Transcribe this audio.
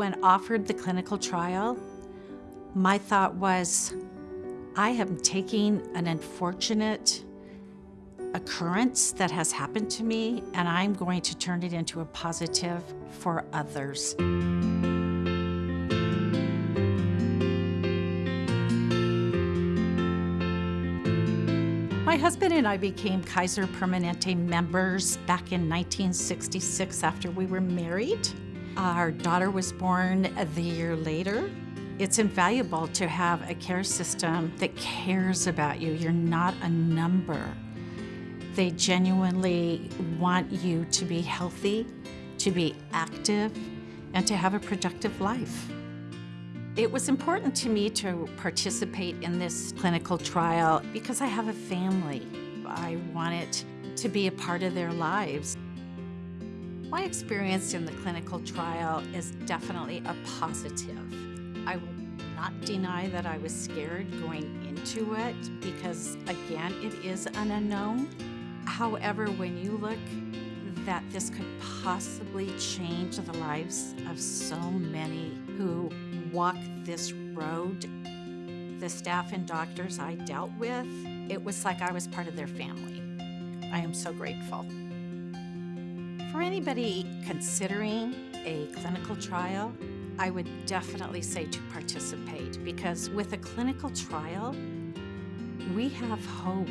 When offered the clinical trial, my thought was, I am taking an unfortunate occurrence that has happened to me and I'm going to turn it into a positive for others. My husband and I became Kaiser Permanente members back in 1966 after we were married. Our daughter was born the year later. It's invaluable to have a care system that cares about you. You're not a number. They genuinely want you to be healthy, to be active, and to have a productive life. It was important to me to participate in this clinical trial because I have a family. I wanted to be a part of their lives. My experience in the clinical trial is definitely a positive. I will not deny that I was scared going into it because, again, it is an unknown. However, when you look that this could possibly change the lives of so many who walk this road, the staff and doctors I dealt with, it was like I was part of their family. I am so grateful. For anybody considering a clinical trial, I would definitely say to participate because with a clinical trial, we have hope.